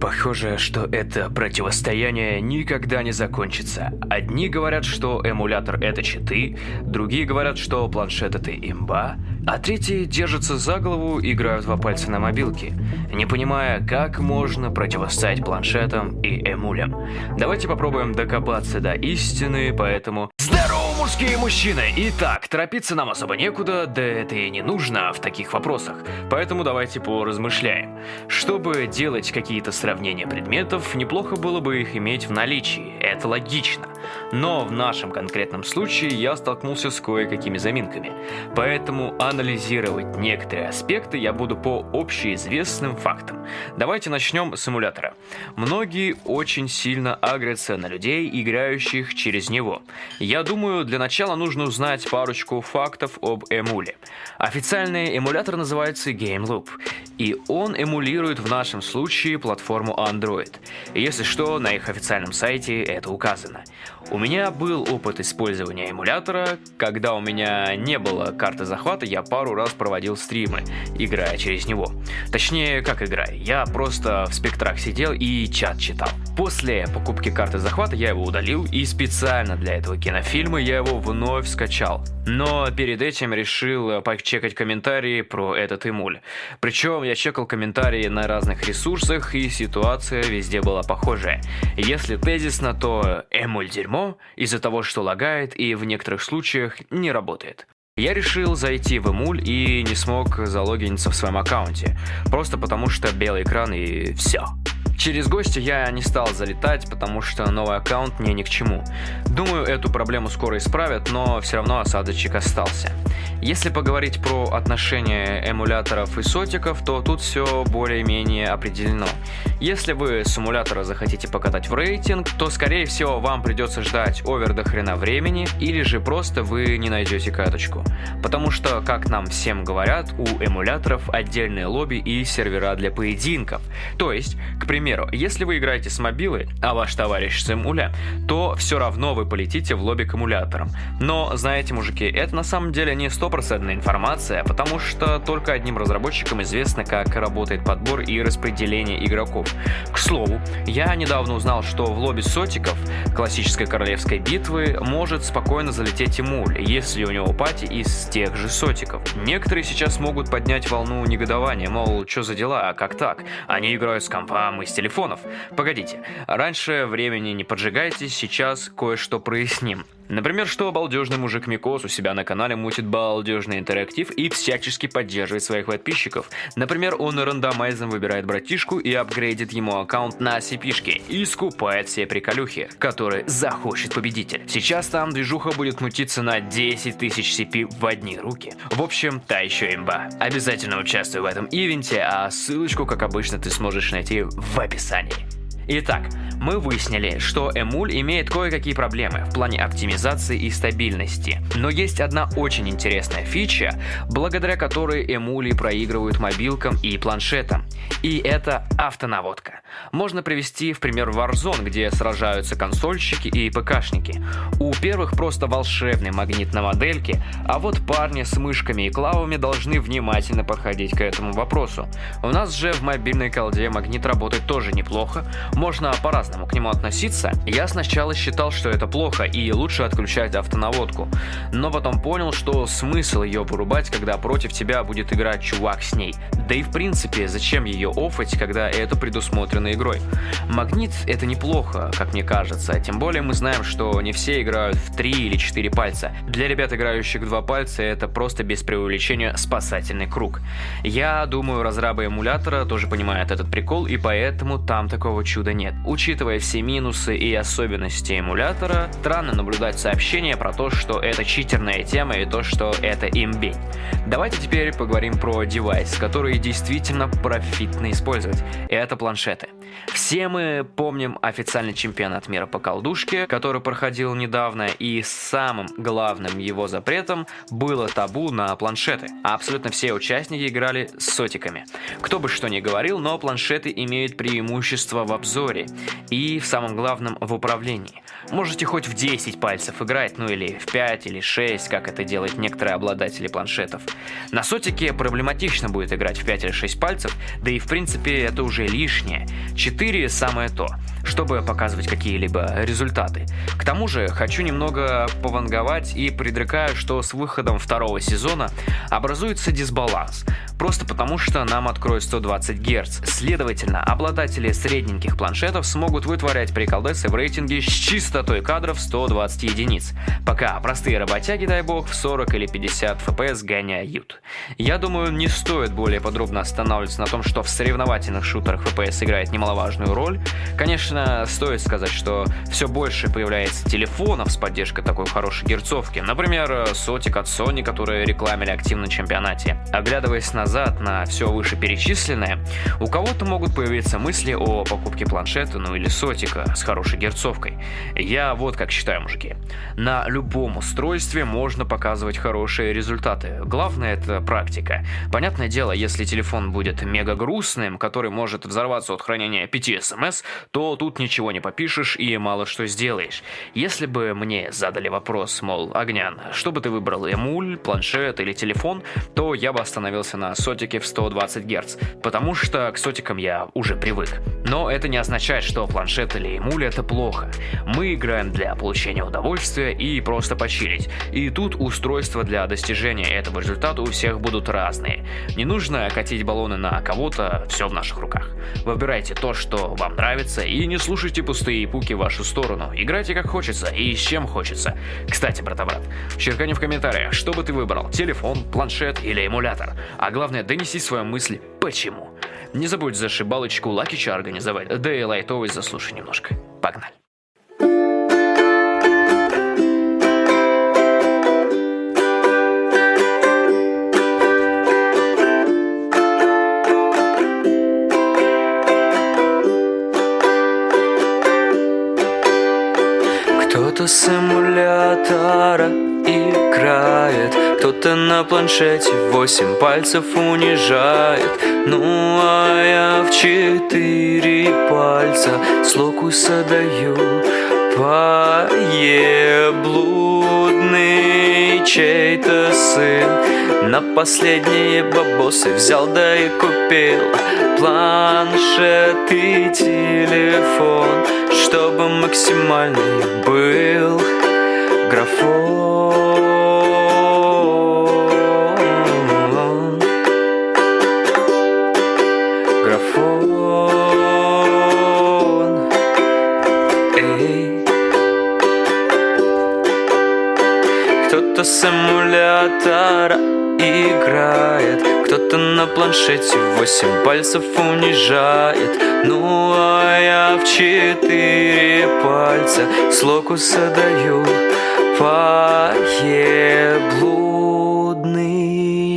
Похоже, что это противостояние никогда не закончится. Одни говорят, что эмулятор это читы, другие говорят, что планшет это имба, а третьи держатся за голову и играют во пальцы на мобилке, не понимая, как можно противостоять планшетам и эмулям. Давайте попробуем докопаться до истины, поэтому... Здорово, мужские мужчины! Итак, торопиться нам особо некуда, да это и не нужно в таких вопросах, поэтому давайте поразмышляем. Чтобы делать какие-то сравнения предметов, неплохо было бы их иметь в наличии, это логично. Но в нашем конкретном случае я столкнулся с кое-какими заминками, поэтому анализировать некоторые аспекты я буду по общеизвестным фактам. Давайте начнем с эмулятора. Многие очень сильно агрятся на людей, играющих через него. Я думаю, для начала нужно узнать парочку фактов об эмуле. Официальный эмулятор называется GameLoop, и он эмулирует в нашем случае платформу Android. Если что, на их официальном сайте это указано. У меня был опыт использования эмулятора. Когда у меня не было карты захвата, я пару раз проводил стримы, играя через него. Точнее, как играя, я просто в спектрах сидел и чат читал. После покупки карты захвата я его удалил, и специально для этого кинофильма я его вновь скачал. Но перед этим решил почекать комментарии про этот эмуль. Причем я чекал комментарии на разных ресурсах, и ситуация везде была похожая. Если тезисно, то эмуль дерьмо из-за того, что лагает и в некоторых случаях не работает. Я решил зайти в эмуль и не смог залогиниться в своем аккаунте, просто потому что белый экран и все. Через гостя я не стал залетать, потому что новый аккаунт мне ни к чему. Думаю, эту проблему скоро исправят, но все равно осадочек остался. Если поговорить про отношения эмуляторов и сотиков, то тут все более-менее определено. Если вы с эмулятора захотите покатать в рейтинг, то скорее всего вам придется ждать овер до хрена времени, или же просто вы не найдете каточку. Потому что, как нам всем говорят, у эмуляторов отдельные лобби и сервера для поединков. То есть, к примеру, если вы играете с мобилы, а ваш товарищ с эмуля, то все равно вы полетите в лобби к эмуляторам. Но, знаете, мужики, это на самом деле не стопроцентная информация, потому что только одним разработчикам известно, как работает подбор и распределение игроков. К слову, я недавно узнал, что в лобби сотиков классической королевской битвы может спокойно залететь эмуль, если у него пати из тех же сотиков. Некоторые сейчас могут поднять волну негодования, мол, что за дела, а как так? Они играют с компом и с телефонов. Погодите, раньше времени не поджигайте, сейчас кое-что проясним. Например, что балдежный мужик Микос у себя на канале мутит балдежный интерактив и всячески поддерживает своих подписчиков. Например, он рандомайзом выбирает братишку и апгрейдит ему аккаунт на cp и скупает все приколюхи, которые захочет победитель. Сейчас там движуха будет мутиться на 10 тысяч CP в одни руки. В общем, та еще имба. Обязательно участвуй в этом ивенте, а ссылочку, как обычно, ты сможешь найти в описании. Итак, мы выяснили, что эмуль имеет кое-какие проблемы в плане оптимизации и стабильности. Но есть одна очень интересная фича, благодаря которой эмули проигрывают мобилкам и планшетам. И это автонаводка. Можно привести в пример Warzone, где сражаются консольщики и ПКшники. У первых просто волшебный магнит на модельке, а вот парни с мышками и клавами должны внимательно подходить к этому вопросу. У нас же в мобильной колде магнит работает тоже неплохо, можно по-разному к нему относиться. Я сначала считал, что это плохо и лучше отключать автонаводку, но потом понял, что смысл ее порубать, когда против тебя будет играть чувак с ней. Да и в принципе, зачем ее офать, когда это предусмотрено игрой? Магнит это неплохо, как мне кажется, тем более мы знаем, что не все играют в 3 или 4 пальца. Для ребят, играющих в 2 пальца, это просто без преувеличения спасательный круг. Я думаю, разрабы эмулятора тоже понимают этот прикол, и поэтому там такого чуда нет. Учитывая все минусы и особенности эмулятора, странно наблюдать сообщение про то, что это читерная тема и то, что это имбень. Давайте теперь поговорим про девайс, который действительно профитно использовать. Это планшеты. Все мы помним официальный чемпионат мира по колдушке, который проходил недавно, и самым главным его запретом было табу на планшеты. Абсолютно все участники играли с сотиками. Кто бы что ни говорил, но планшеты имеют преимущество в обзоре и в самом главном в управлении. Можете хоть в 10 пальцев играть, ну или в 5 или 6, как это делают некоторые обладатели планшетов. На сотике проблематично будет играть в 5 или 6 пальцев, да и в принципе это уже лишнее. 4 самое то чтобы показывать какие-либо результаты. К тому же, хочу немного пованговать и предрекаю, что с выходом второго сезона образуется дисбаланс. Просто потому, что нам откроют 120 Гц. Следовательно, обладатели средненьких планшетов смогут вытворять приколдесы в рейтинге с частотой кадров 120 единиц, пока простые работяги, дай бог, в 40 или 50 FPS гоняют. Я думаю, не стоит более подробно останавливаться на том, что в соревновательных шутерах FPS играет немаловажную роль. Конечно, стоит сказать, что все больше появляется телефонов с поддержкой такой хорошей герцовки. Например, сотик от Sony, которые рекламили активно на чемпионате. Оглядываясь назад на все вышеперечисленное, у кого-то могут появиться мысли о покупке планшета, ну или сотика с хорошей герцовкой. Я вот как считаю, мужики. На любом устройстве можно показывать хорошие результаты. Главное это практика. Понятное дело, если телефон будет мега грустным, который может взорваться от хранения 5 смс, то тут ничего не попишешь и мало что сделаешь. Если бы мне задали вопрос, мол, Огнян, что бы ты выбрал, эмуль, планшет или телефон, то я бы остановился на сотике в 120 Гц, потому что к сотикам я уже привык. Но это не означает, что планшет или эмуль это плохо. Мы играем для получения удовольствия и просто почилить. И тут устройства для достижения этого результата у всех будут разные. Не нужно катить баллоны на кого-то, все в наших руках. Выбирайте то, что вам нравится и не слушайте пустые пуки в вашу сторону. Играйте как хочется и с чем хочется. Кстати, брата-брат, черкани в комментариях, что бы ты выбрал, телефон, планшет или эмулятор. А главное, донеси свою мысль «почему». Не забудь за шибалочку Лакича организовать, да и лайтовый заслушай немножко. Погнали. Кто-то с эмулятора играет Кто-то на планшете восемь пальцев унижает Ну а я в четыре пальца с локуса Поеблудный чей-то сын На последние бабосы взял да и купил Планшет и телефон Чтобы максимальный был графон эмулятора играет. Кто-то на планшете восемь пальцев унижает. Ну а я в четыре пальца с локуса даю Поеблудный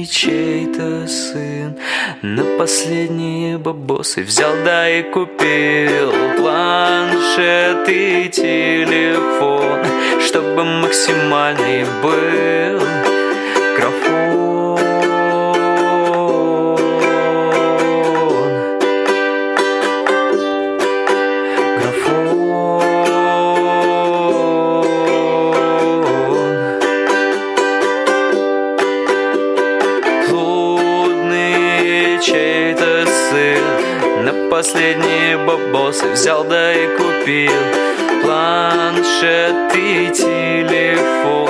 чей-то сын На последние бабосы взял да и купил Планшет и телефон Чтобы максимальный был последние бабосы Взял да и купил планшет и телефон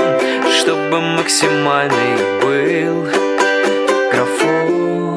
Чтобы максимальный был графон